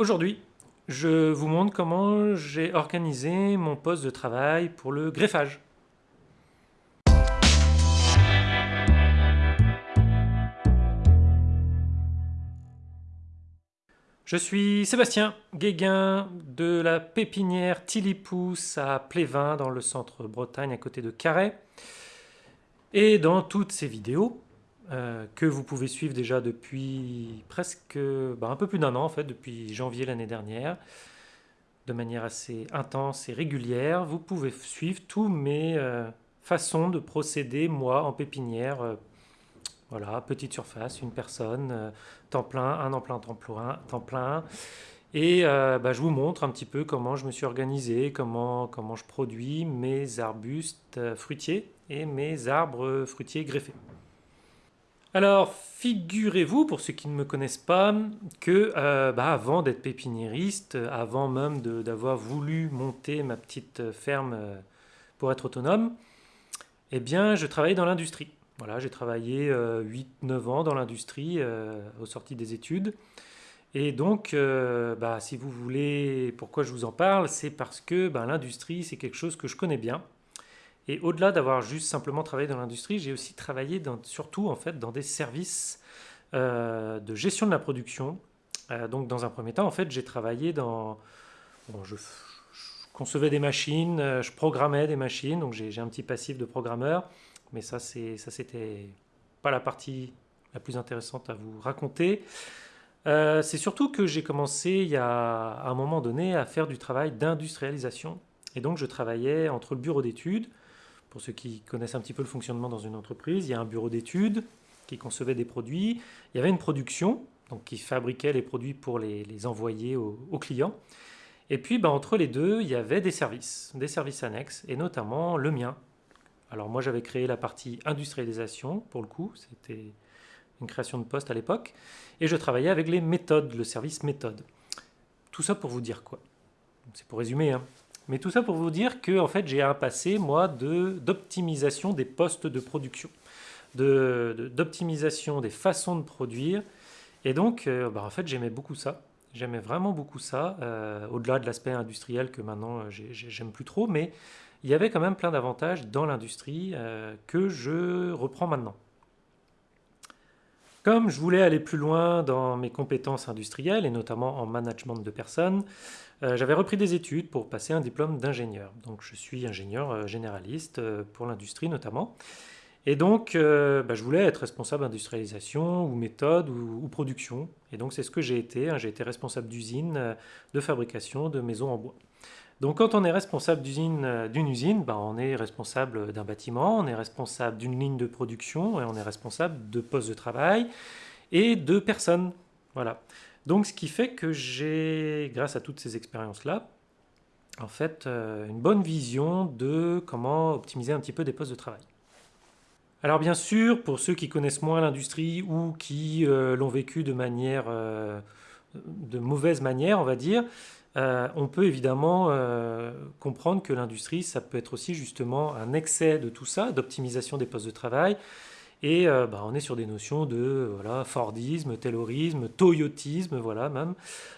Aujourd'hui, je vous montre comment j'ai organisé mon poste de travail pour le greffage. Je suis Sébastien Guéguin de la pépinière Tilipous à Plévin dans le centre Bretagne à côté de Carhaix. Et dans toutes ces vidéos, euh, que vous pouvez suivre déjà depuis presque bah, un peu plus d'un an en fait, depuis janvier l'année dernière, de manière assez intense et régulière. Vous pouvez suivre tous mes euh, façons de procéder moi en pépinière. Euh, voilà, petite surface, une personne, temps plein, un en plein temps plein, temps plein. Et bah, je vous montre un petit peu comment je me suis organisé, comment, comment je produis mes arbustes fruitiers et mes arbres fruitiers greffés. Alors, figurez-vous, pour ceux qui ne me connaissent pas, que euh, bah, avant d'être pépiniériste, avant même d'avoir voulu monter ma petite ferme euh, pour être autonome, eh bien, je travaillais dans l'industrie. Voilà, j'ai travaillé 8-9 euh, ans dans l'industrie aux sorties des études. Et donc, bah, si vous voulez, pourquoi je vous en parle, c'est parce que bah, l'industrie, c'est quelque chose que je connais bien. Et au-delà d'avoir juste simplement travaillé dans l'industrie, j'ai aussi travaillé surtout en fait dans des services euh, de gestion de la production. Euh, donc dans un premier temps, en fait, j'ai travaillé dans... Je, concevais des machines, euh, je programmais des machines, donc j'ai un petit passif de programmeur, mais ça, ça c'était pas la partie la plus intéressante à vous raconter. c'est surtout que j'ai commencé il y a à un moment donné à faire du travail d'industrialisation. Et donc je travaillais entre le bureau d'études, pour ceux qui connaissent un petit peu le fonctionnement dans une entreprise, il y a un bureau d'études qui concevait des produits, il y avait une production donc qui fabriquait les produits pour les, envoyer aux, clients. Et puis ben, entre les deux, il y avait des services, des services annexes, et notamment le mien. Alors moi j'avais créé la partie industrialisation, pour le coup, c'était une création de poste à l'époque, et je travaillais avec les méthodes, le service méthode. Tout ça pour vous dire quoi? C'est pour résumer, hein. Mais tout ça pour vous dire que en fait, j'ai un passé, moi, d'optimisation des postes de production, d'optimisation des façons de produire. Et donc, euh, bah, en fait, j'aimais beaucoup ça. J'aimais vraiment beaucoup ça, euh, au-delà de l'aspect industriel que maintenant, euh, j'aime plus trop. Mais il y avait quand même plein d'avantages dans l'industrie que je reprends maintenant. Comme je voulais aller plus loin dans mes compétences industrielles, et notamment en management de personnes, euh, j'avais repris des études pour passer un diplôme d'ingénieur. Donc je suis ingénieur euh, généraliste euh, pour l'industrie notamment. Et donc bah, je voulais être responsable d'industrialisation ou méthode ou, production. Et donc c'est ce que j'ai été. Hein. J'ai été responsable d'usine de fabrication de maisons en bois. Donc quand on est responsable d'une usine, bah, on est responsable d'un bâtiment, on est responsable d'une ligne de production et on est responsable de postes de travail et de personnes. Voilà. Donc ce qui fait que j'ai, grâce à toutes ces expériences-là, en fait, euh, une bonne vision de comment optimiser un petit peu des postes de travail. Alors bien sûr, pour ceux qui connaissent moins l'industrie ou qui euh, l'ont vécu de manière, euh, de mauvaise manière, on va dire, on peut évidemment comprendre que l'industrie, ça peut être aussi justement un excès de tout ça, d'optimisation des postes de travail, et euh, bah, on est sur des notions de Fordisme, Taylorisme, Toyotisme, voilà même,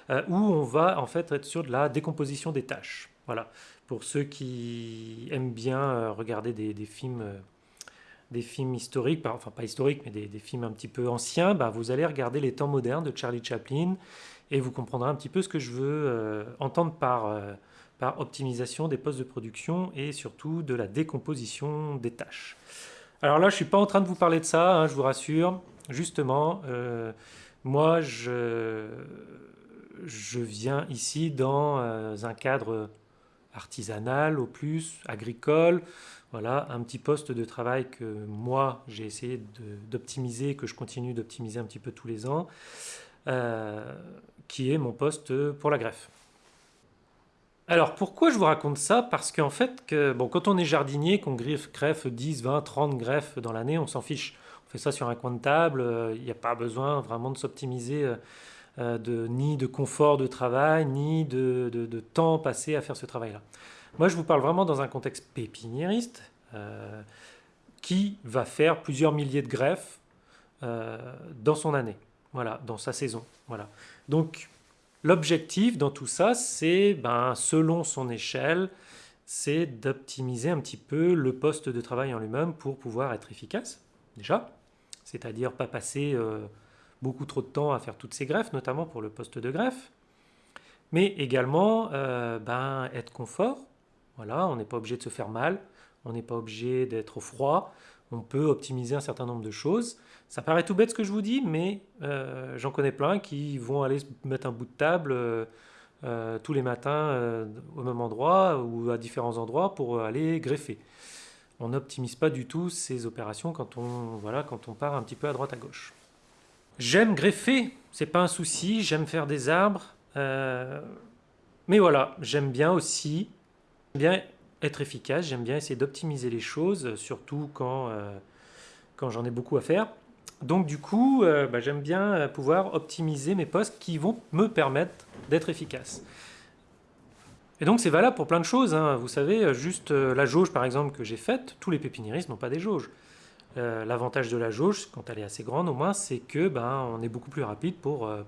euh, où on va en fait être sur de la décomposition des tâches. Voilà. Pour ceux qui aiment bien euh, regarder des, films des films historiques, enfin pas historiques, mais des, films un petit peu anciens, bah, vous allez regarder les temps modernes de Charlie Chaplin et vous comprendrez un petit peu ce que je veux entendre par, par optimisation des postes de production et surtout de la décomposition des tâches. Alors là, je ne suis pas en train de vous parler de ça, hein, je vous rassure. Justement, euh, moi, je, viens ici dans euh, un cadre artisanal au plus, agricole. Voilà, un petit poste de travail que moi, j'ai essayé d'optimiser, que je continue d'optimiser un petit peu tous les ans, euh, qui est mon poste pour la greffe. Alors pourquoi je vous raconte ça? Parce qu'en fait, bon, quand on est jardinier, qu'on greffe 10, 20, 30 greffes dans l'année, on s'en fiche. On fait ça sur un coin de table, euh, il n'y a pas besoin vraiment de s'optimiser euh, euh, de, ni de confort de travail, ni de, temps passé à faire ce travail-là. Moi, je vous parle vraiment dans un contexte pépiniériste qui va faire plusieurs milliers de greffes dans son année, voilà, dans sa saison. Voilà. Donc, L'objectif dans tout ça, c'est, ben, selon son échelle, c'est d'optimiser un petit peu le poste de travail en lui-même pour pouvoir être efficace, déjà. C'est-à-dire pas passer euh, beaucoup trop de temps à faire toutes ces greffes, notamment pour le poste de greffe. Mais également, euh, ben, être confort. Voilà, on n'est pas obligé de se faire mal, on n'est pas obligé d'être au froid, on peut optimiser un certain nombre de choses. Ça paraît tout bête ce que je vous dis, mais euh, j'en connais plein qui vont aller mettre un bout de table euh, tous les matins au même endroit ou à différents endroits pour aller greffer. On n'optimise pas du tout ces opérations quand on, voilà, quand on part un petit peu à droite à gauche. J'aime greffer, c'est pas un souci, j'aime faire des arbres, mais voilà, j'aime bien aussi, bien être efficace, j'aime bien essayer d'optimiser les choses, surtout quand, euh, j'en ai beaucoup à faire. Donc du coup, euh, bah, j'aime bien euh, pouvoir optimiser mes postes qui vont me permettre d'être efficace. Et donc c'est valable pour plein de choses. Hein. Vous savez, juste la jauge par exemple que j'ai faite, tous les pépiniéristes n'ont pas des jauges. Euh, l'avantage de la jauge, quand elle est assez grande au moins, c'est que ben, on est beaucoup plus rapide pour, euh,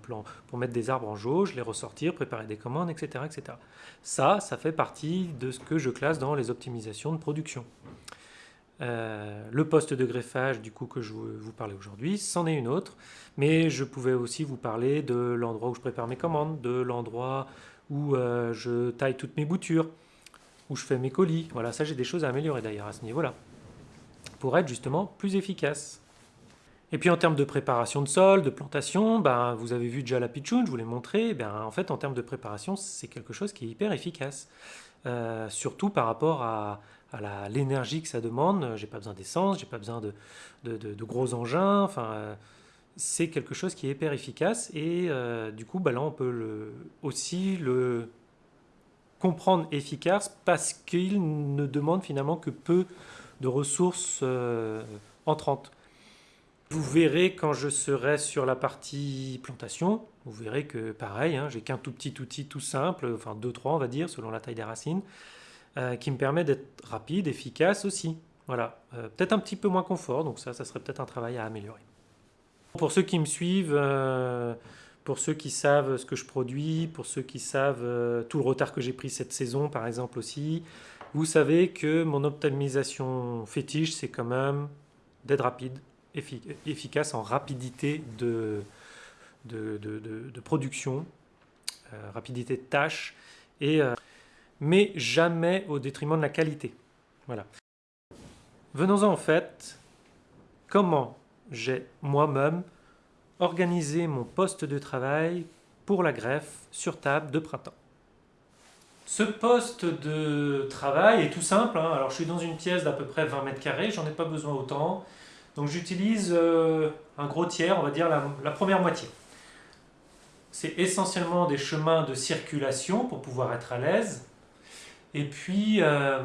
mettre des arbres en jauge, les ressortir, préparer des commandes, etc., etc. Ça, ça fait partie de ce que je classe dans les optimisations de production. Euh, le poste de greffage du coup que je vous parlais aujourd'hui, c'en est une autre, mais je pouvais aussi vous parler de l'endroit où je prépare mes commandes, de l'endroit où je taille toutes mes boutures, où je fais mes colis. Voilà, ça j'ai des choses à améliorer d'ailleurs à ce niveau-là pour être justement plus efficace. Et puis en termes de préparation de sol, de plantation, ben, vous avez vu déjà la pitchoun, je vous l'ai montré, ben, en fait en termes de préparation c'est quelque chose qui est hyper efficace. Euh, surtout par rapport à, l'énergie que ça demande, j'ai pas besoin d'essence, j'ai pas besoin de, de, gros engins, enfin euh, c'est quelque chose qui est hyper efficace et euh, du coup ben là on peut aussi le comprendre efficace parce qu'il ne demande finalement que peu de ressources euh, entrantes. Vous verrez quand je serai sur la partie plantation, vous verrez que pareil, hein, j'ai qu'un tout petit outil tout simple, enfin 2-3 on va dire, selon la taille des racines, euh, qui me permet d'être rapide, efficace aussi. Voilà, euh, peut-être un petit peu moins confort, donc ça, ça serait peut-être un travail à améliorer. Pour ceux qui me suivent, pour ceux qui savent ce que je produis, pour ceux qui savent tout le retard que j'ai pris cette saison par exemple aussi, vous savez que mon optimisation fétiche, c'est quand même d'être rapide, efficace en rapidité de, de, production, euh, rapidité de tâche, et, euh, mais jamais au détriment de la qualité. Voilà. Venons-en en fait, comment j'ai moi-même organisé mon poste de travail pour la greffe sur table de printemps? Ce poste de travail est tout simple. Hein. Alors, je suis dans une pièce d'à peu près 20 mètres carrés, j'en ai pas besoin autant. Donc, j'utilise euh, un gros tiers, on va dire la, première moitié. C'est essentiellement des chemins de circulation pour pouvoir être à l'aise. Et puis, euh,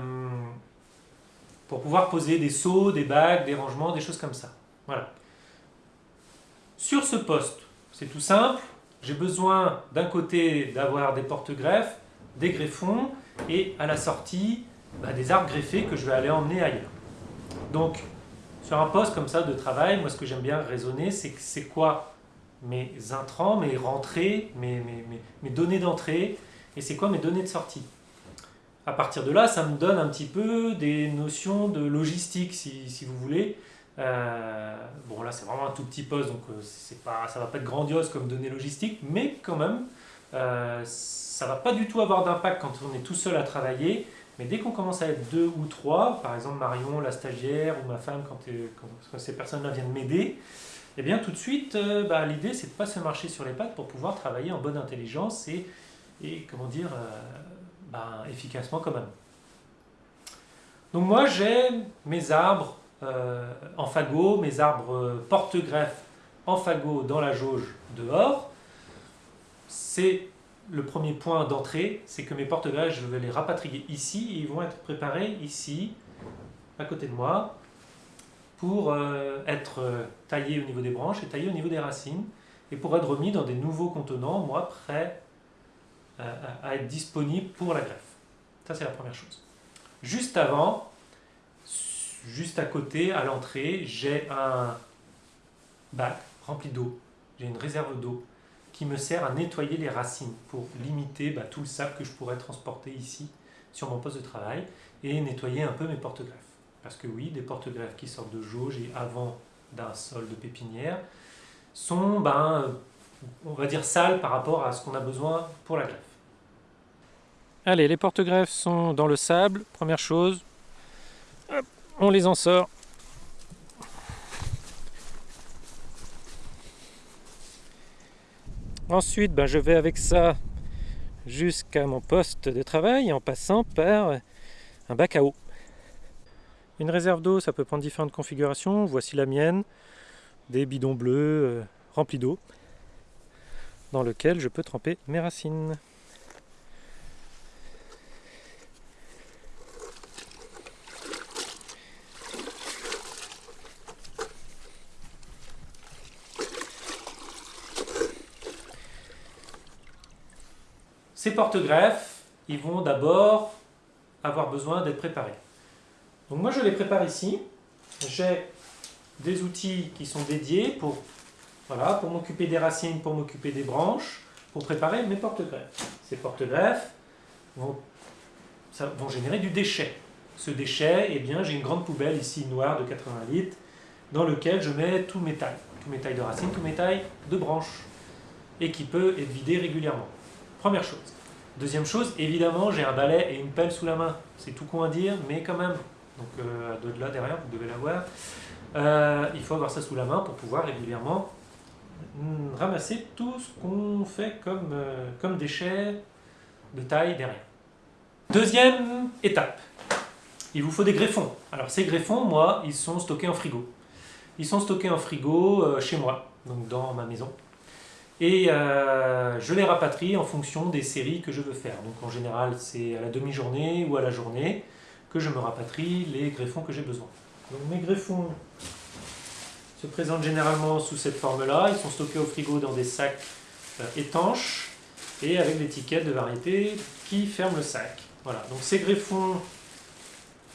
pour pouvoir poser des seaux, des bagues, des rangements, des choses comme ça. Voilà. Sur ce poste, c'est tout simple. J'ai besoin d'un côté d'avoir des porte-greffes des greffons et à la sortie bah, des arbres greffés que je vais aller emmener ailleurs. Donc sur un poste comme ça de travail, moi ce que j'aime bien raisonner, c'est c'est quoi mes intrants, mes rentrées, mes, mes, mes, données d'entrée, et c'est quoi mes données de sortie. À partir de là, ça me donne un petit peu des notions de logistique, si, si vous voulez. Euh, bon là c'est vraiment un tout petit poste, donc euh, pas, ça va pas être grandiose comme données logistiques, mais quand même, euh, ça va pas du tout avoir d'impact quand on est tout seul à travailler, mais dès qu'on commence à être deux ou trois, par exemple Marion, la stagiaire, ou ma femme, quand, ces personnes-là viennent m'aider, eh bien tout de suite, euh, bah, l'idée c'est de ne pas se marcher sur les pattes pour pouvoir travailler en bonne intelligence et, comment dire, euh, bah, efficacement quand même. Donc moi j'ai mes arbres euh, en fagot, mes arbres porte-greffe en fagot dans la jauge dehors. C'est le premier point d'entrée, c'est que mes porte-greffes, je vais les rapatrier ici et ils vont être préparés ici, à côté de moi, pour euh, être euh, taillés au niveau des branches et taillés au niveau des racines et pour être remis dans des nouveaux contenants, moi, prêts euh, à être disponibles pour la greffe. Ça, c'est la première chose. Juste avant, juste à côté, à l'entrée, j'ai un bac rempli d'eau. J'ai une réserve d'eau qui me sert à nettoyer les racines pour limiter bah, tout le sable que je pourrais transporter ici sur mon poste de travail et nettoyer un peu mes porte-greffes. Parce que oui, des porte-greffes qui sortent de jauge et avant d'un sol de pépinière sont, ben, on va dire, sales par rapport à ce qu'on a besoin pour la greffe. Allez, les porte-greffes sont dans le sable. Première chose, on les en sort. Ensuite, ben, je vais avec ça jusqu'à mon poste de travail en passant par un bac à eau. Une réserve d'eau, ça peut prendre différentes configurations. Voici la mienne, des bidons bleus euh, remplis d'eau, dans lequel je peux tremper mes racines. Ces porte-greffes, ils vont d'abord avoir besoin d'être préparés. Donc moi je les prépare ici. J'ai des outils qui sont dédiés pour, voilà, pour m'occuper des racines, pour m'occuper des branches, pour préparer mes porte-greffes. Ces porte-greffes vont, vont générer du déchet. Ce déchet, eh bien, j'ai une grande poubelle ici noire de 80 litres dans lequel je mets tous mes tailles, tous mes tailles de racines, tous mes tailles de branches et qui peut être vidé régulièrement. Première chose. Deuxième chose, évidemment, j'ai un balai et une pelle sous la main. C'est tout con à dire, mais quand même. Donc, euh, de là derrière, vous devez l'avoir. Euh, il faut avoir ça sous la main pour pouvoir régulièrement mm, ramasser tout ce qu'on fait comme, euh, comme déchets de taille derrière. Deuxième étape, il vous faut des greffons. Alors ces greffons, moi, ils sont stockés en frigo. Ils sont stockés en frigo chez moi, donc dans ma maison et euh, je les rapatrie en fonction des séries que je veux faire. Donc en général, c'est à la demi-journée ou à la journée que je me rapatrie les greffons que j'ai besoin. Donc mes greffons se présentent généralement sous cette forme-là. Ils sont stockés au frigo dans des sacs euh, étanches et avec l'étiquette de variété qui ferme le sac. Voilà, donc ces greffons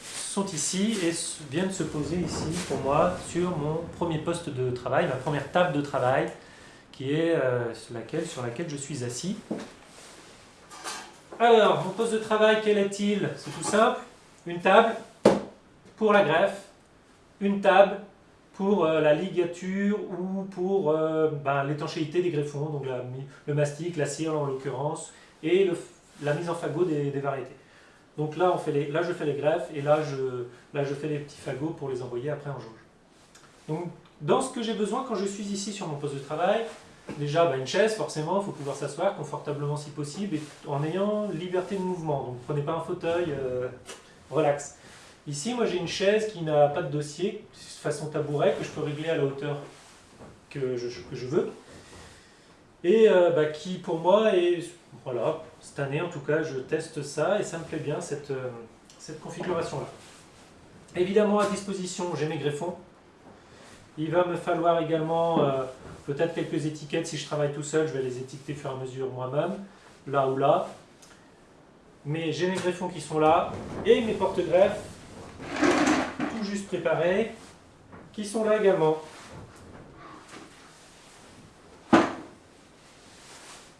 sont ici et viennent se poser ici pour moi sur mon premier poste de travail, ma première table de travail qui est euh, laquelle, sur laquelle je suis assis. Alors, mon poste de travail, quel est-il? C'est tout simple. Une table pour la greffe, une table pour euh, la ligature ou pour euh, ben, l'étanchéité des greffons, donc le mastic, la cire en l'occurrence, et la mise en fagot des, variétés. Donc là, on fait les, là, je fais les greffes et là je, là, je fais les petits fagots pour les envoyer après en jauge. Donc, dans ce que j'ai besoin quand je suis ici sur mon poste de travail, Déjà, bah, une chaise, forcément, il faut pouvoir s'asseoir confortablement si possible, et en ayant liberté de mouvement. Donc prenez pas un fauteuil, euh, relax. Ici, moi j'ai une chaise qui n'a pas de dossier, façon tabouret, que je peux régler à la hauteur que je, veux. Et euh, bah, qui pour moi est, voilà, cette année en tout cas, je teste ça et ça me plaît bien cette, euh, cette configuration-là. Évidemment, à disposition, j'ai mes greffons. Il va me falloir également Peut-être quelques étiquettes, si je travaille tout seul, je vais les étiqueter au fur et à mesure moi-même, là ou là. Mais j'ai mes greffons qui sont là, et mes porte-greffes, tout juste préparés, qui sont là également.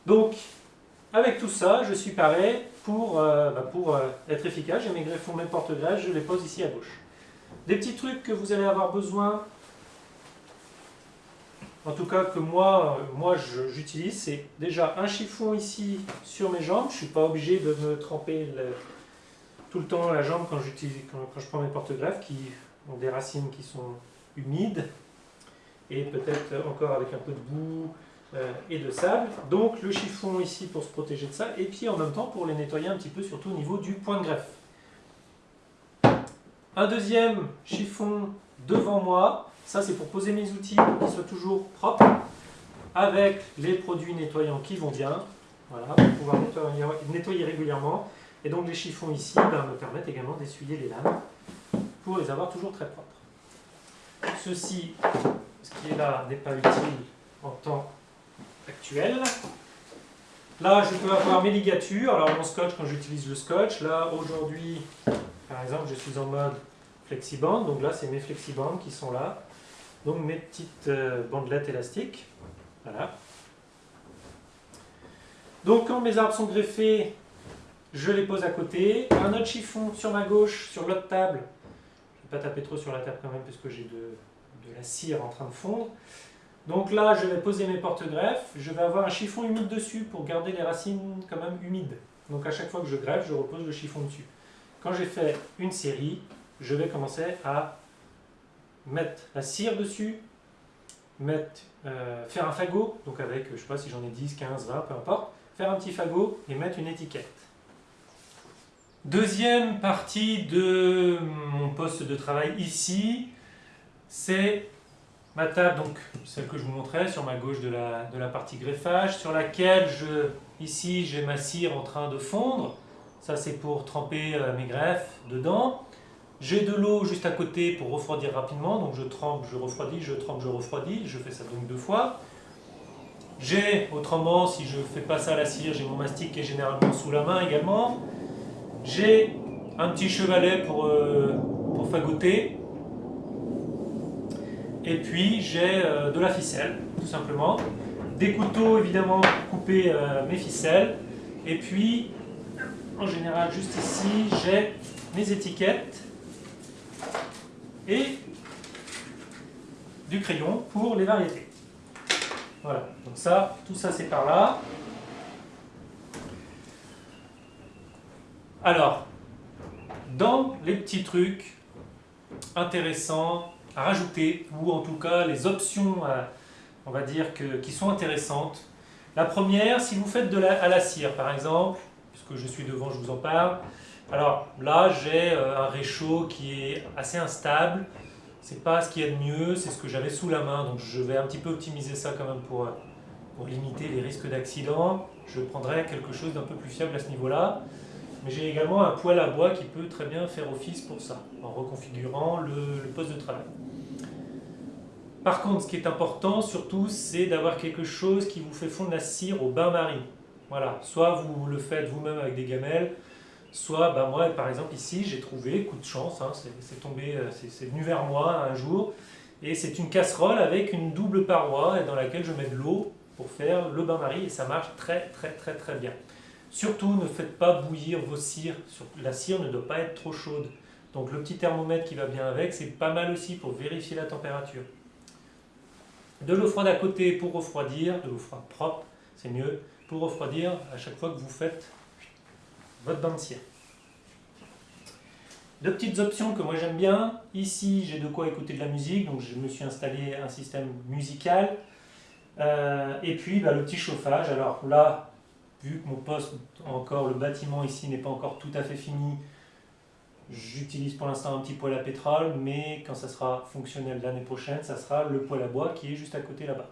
Donc, avec tout ça, je suis paré pour, euh, bah, euh, être efficace. J'ai mes greffons, mes porte-greffes, je les pose ici à gauche. Des petits trucs que vous allez avoir besoin en tout cas que moi, moi j'utilise, c'est déjà un chiffon ici sur mes jambes. Je ne suis pas obligé de me tremper tout le temps la jambe quand, quand, je prends mes porte-greffes qui ont des racines qui sont humides et peut-être encore avec un peu de boue euh, et de sable. Donc le chiffon ici pour se protéger de ça et puis en même temps pour les nettoyer un petit peu surtout au niveau du point de greffe. Un deuxième chiffon devant moi ça, c'est pour poser mes outils pour qu'ils soient toujours propres, avec les produits nettoyants qui vont bien, voilà, pour pouvoir nettoyer, régulièrement. Et donc les chiffons ici ben, me permettent également d'essuyer les lames pour les avoir toujours très propres. Ceci, ce qui est là, n'est pas utile en temps actuel. Là, je peux avoir mes ligatures. Alors mon scotch, quand j'utilise le scotch, là aujourd'hui, par exemple, je suis en mode flexiband. Donc là, c'est mes flexibands qui sont là. Donc mes petites euh, bandelettes élastiques, voilà. Donc quand mes arbres sont greffés, je les pose à côté. Un autre chiffon sur ma gauche, sur l'autre table. Je ne vais pas taper trop sur la table quand même, puisque j'ai de, de la cire en train de fondre. Donc là, je vais poser mes porte-greffes. Je vais avoir un chiffon humide dessus pour garder les racines quand même humides. Donc à chaque fois que je greffe, je repose le chiffon dessus. Quand j'ai fait une série, je vais commencer à mettre la cire dessus, mettre, euh, faire un fagot, donc avec, je sais pas si j'en ai 10, 15, 20, peu importe, faire un petit fagot et mettre une étiquette. Deuxième partie de mon poste de travail ici, c'est ma table, donc celle que je vous montrais sur ma gauche de la, de la partie greffage, sur laquelle je, ici j'ai ma cire en train de fondre. Ça c'est pour tremper euh, mes greffes dedans. J'ai de l'eau juste à côté pour refroidir rapidement, donc je trempe, je refroidis, je trempe, je refroidis, je fais ça donc deux fois. J'ai, autrement, si je ne fais pas ça à la cire, j'ai mon mastic qui est généralement sous la main également. J'ai un petit chevalet pour, euh, pour fagoter. Et puis j'ai euh, de la ficelle, tout simplement. Des couteaux, évidemment, pour couper euh, mes ficelles. Et puis, en général, juste ici, j'ai mes étiquettes et du crayon pour les variétés. Voilà, donc ça, tout ça c'est par là. Alors, dans les petits trucs intéressants à rajouter, ou en tout cas les options, on va dire, que, qui sont intéressantes, la première, si vous faites de la, à la cire par exemple, puisque je suis devant, je vous en parle, alors là, j'ai euh, un réchaud qui est assez instable. C'est pas ce qu'il y a de mieux, c'est ce que j'avais sous la main. Donc je vais un petit peu optimiser ça quand même pour, pour limiter les risques d'accident. Je prendrai quelque chose d'un peu plus fiable à ce niveau-là. Mais j'ai également un poêle à bois qui peut très bien faire office pour ça, en reconfigurant le, le poste de travail. Par contre, ce qui est important surtout, c'est d'avoir quelque chose qui vous fait fondre la cire au bain-marie. Voilà, soit vous le faites vous-même avec des gamelles, Soit, bah moi par exemple ici, j'ai trouvé, coup de chance, hein, c'est tombé, euh, c'est venu vers moi un jour, et c'est une casserole avec une double paroi dans laquelle je mets de l'eau pour faire le bain-marie, et ça marche très très très très bien. Surtout, ne faites pas bouillir vos cires, la cire ne doit pas être trop chaude. Donc le petit thermomètre qui va bien avec, c'est pas mal aussi pour vérifier la température. De l'eau froide à côté pour refroidir, de l'eau froide propre, c'est mieux, pour refroidir à chaque fois que vous faites votre bain de. Deux petites options que moi j'aime bien. Ici, j'ai de quoi écouter de la musique, donc je me suis installé un système musical. Euh, et puis bah, le petit chauffage. Alors là, vu que mon poste, encore le bâtiment ici n'est pas encore tout à fait fini, j'utilise pour l'instant un petit poêle à pétrole, mais quand ça sera fonctionnel l'année prochaine, ça sera le poêle à bois qui est juste à côté là-bas.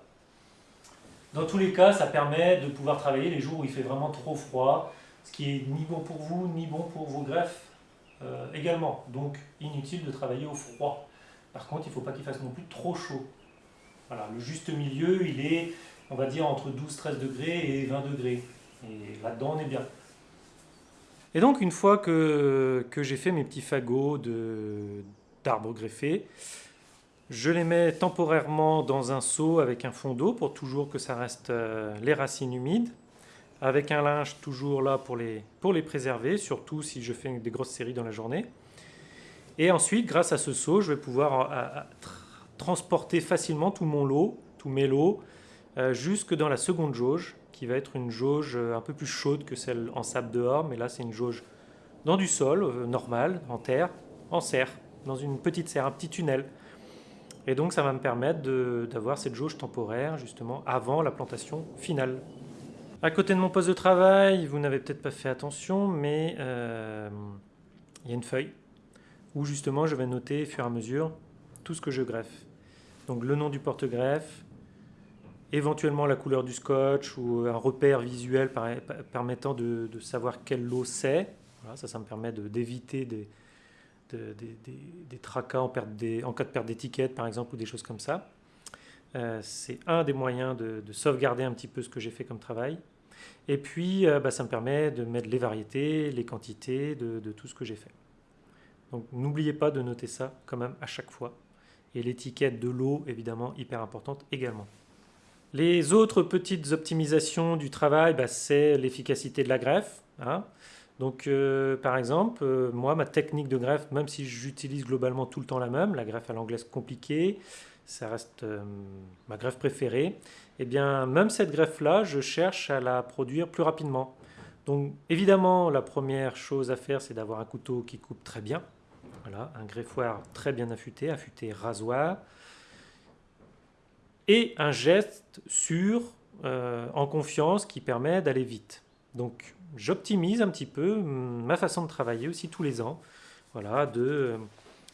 Dans tous les cas, ça permet de pouvoir travailler les jours où il fait vraiment trop froid, ce qui est ni bon pour vous, ni bon pour vos greffes euh, également. Donc inutile de travailler au froid. Par contre, il ne faut pas qu'il fasse non plus trop chaud. Voilà, le juste milieu, il est, on va dire, entre 12-13 degrés et 20 degrés. Et là-dedans, on est bien. Et donc, une fois que, j'ai fait mes petits fagots d'arbres greffés, je les mets temporairement dans un seau avec un fond d'eau pour toujours que ça reste euh, les racines humides avec un linge toujours là pour les, pour les préserver, surtout si je fais des grosses séries dans la journée. Et ensuite, grâce à ce seau, je vais pouvoir euh, transporter facilement tout mon lot, tous mes lots, euh, jusque dans la seconde jauge, qui va être une jauge euh, un peu plus chaude que celle en sable dehors, mais là c'est une jauge dans du sol, normal, en terre, en serre, dans une petite serre, un petit tunnel. Et donc ça va me permettre d'avoir cette jauge temporaire justement avant la plantation finale. À côté de mon poste de travail, vous n'avez peut-être pas fait attention, mais euh, il y a une feuille où justement je vais noter au fur et à mesure tout ce que je greffe. Donc le nom du porte-greffe, éventuellement la couleur du scotch ou un repère visuel permettant de, savoir quel lot c'est. ça, ça me permet d'éviter des, des, tracas en, en, cas de perte d'étiquette par exemple ou des choses comme ça. Euh, c'est un des moyens de, sauvegarder un petit peu ce que j'ai fait comme travail. Et puis, euh, bah, ça me permet de mettre les variétés, les quantités de, tout ce que j'ai fait. Donc, n'oubliez pas de noter ça quand même à chaque fois. Et l'étiquette de l'eau, évidemment, hyper importante également. Les autres petites optimisations du travail, bah, c'est l'efficacité de la greffe. Hein. Donc, euh, par exemple, moi, ma technique de greffe, même si j'utilise globalement tout le temps la même, la greffe à l'anglaise compliquée, ça reste euh, ma greffe préférée, et eh bien, même cette greffe-là, je cherche à la produire plus rapidement. Donc, évidemment, la première chose à faire, c'est d'avoir un couteau qui coupe très bien. Voilà, un greffoir très bien affûté, affûté rasoir, et un geste sûr, en confiance, qui permet d'aller vite. Donc, j'optimise un petit peu ma façon de travailler aussi tous les ans. Voilà, de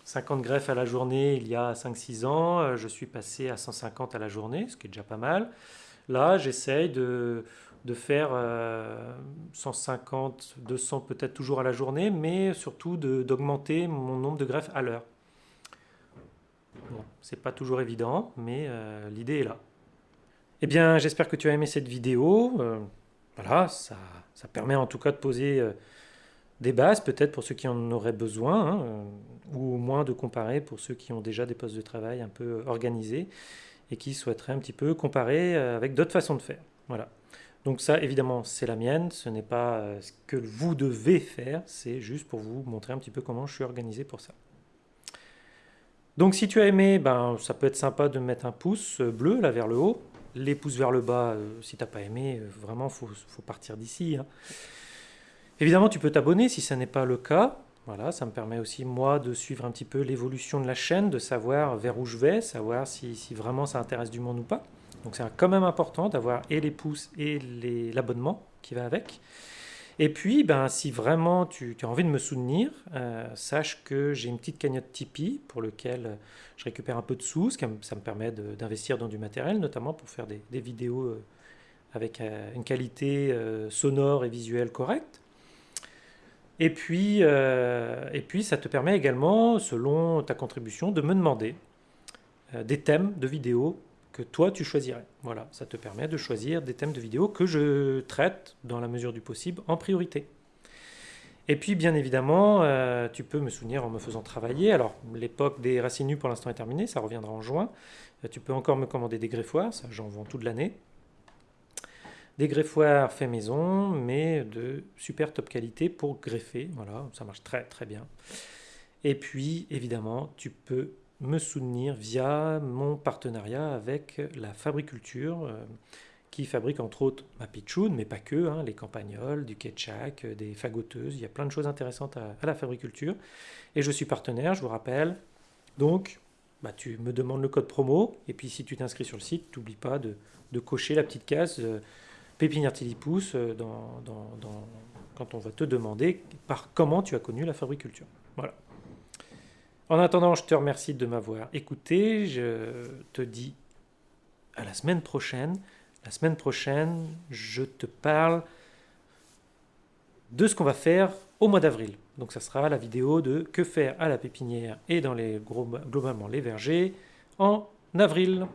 50 euh, greffes à la journée il y a 5-6 ans, euh, je suis passé à 150 à la journée, ce qui est déjà pas mal. Là, j'essaye de, de, faire 150, euh, 200 peut-être toujours à la journée, mais surtout d'augmenter mon nombre de greffes à l'heure. Bon, c'est pas toujours évident, mais l'idée est là. Eh bien, j'espère que tu as aimé cette vidéo. voilà, ça ça permet en tout cas de poser euh, des bases, peut-être pour ceux qui en auraient besoin, hein, euh, ou au moins de comparer pour ceux qui ont déjà des postes de travail un peu organisés et qui souhaiteraient un petit peu comparer euh, avec d'autres façons de faire. Voilà. Donc ça, évidemment, c'est la mienne, ce n'est pas ce que vous devez faire, c'est juste pour vous montrer un petit peu comment je suis organisé pour ça. Donc si tu as aimé, ben, ça peut être sympa de mettre un pouce bleu là vers le haut, les pouces vers le bas, euh, si tu n'as pas aimé, euh, vraiment, faut, partir d'ici. Hein. Évidemment, tu peux t'abonner si ce n'est pas le cas. Voilà, ça me permet aussi, moi, de suivre un petit peu l'évolution de la chaîne, de savoir vers où je vais, savoir si, vraiment ça intéresse du monde ou pas. Donc c'est quand même important d'avoir et les pouces et l'abonnement qui va avec. Et puis, ben, si vraiment tu, as envie de me soutenir, euh, sache que j'ai une petite cagnotte Tipeee pour lequel euh, je récupère un peu de sous, ça me permet d'investir dans du matériel, notamment pour faire des, vidéos euh, avec une qualité sonore et visuelle correcte. Et puis, et puis, ça te permet également, selon ta contribution, de me demander des thèmes de vidéos que toi tu choisirais. Voilà, ça te permet de choisir des thèmes de vidéos que je traite dans la mesure du possible en priorité. Et puis bien évidemment, euh, tu peux me soutenir en me faisant travailler. Alors l'époque des racines nues pour l'instant est terminée, ça reviendra en juin. Euh, tu peux encore me commander des greffoirs, ça j'en vends toute l'année. Des greffoirs faits maison, mais de super top qualité pour greffer. Voilà, ça marche très très bien. Et puis évidemment, tu peux me soutenir via mon partenariat avec la Fabriculture, euh, qui fabrique entre autres ma pitchoun, mais pas que, hein, les campagnols, du ketchup, euh, des fagoteuses, il y a plein de choses intéressantes à, la Fabriculture. Et je suis partenaire, je vous rappelle. Donc, bah, tu me demandes le code promo, et puis si tu t'inscris sur le site, n'oublie pas de, cocher la petite case euh, Pépinière Tilipousse euh, dans, quand on va te demander par comment tu as connu la Fabriculture. Voilà. En attendant, je te remercie de m'avoir écouté. Je te dis à la semaine prochaine. La semaine prochaine, je te parle de ce qu'on va faire au mois d'avril. Donc ça sera la vidéo de que faire à la pépinière et dans les globalement les vergers en avril.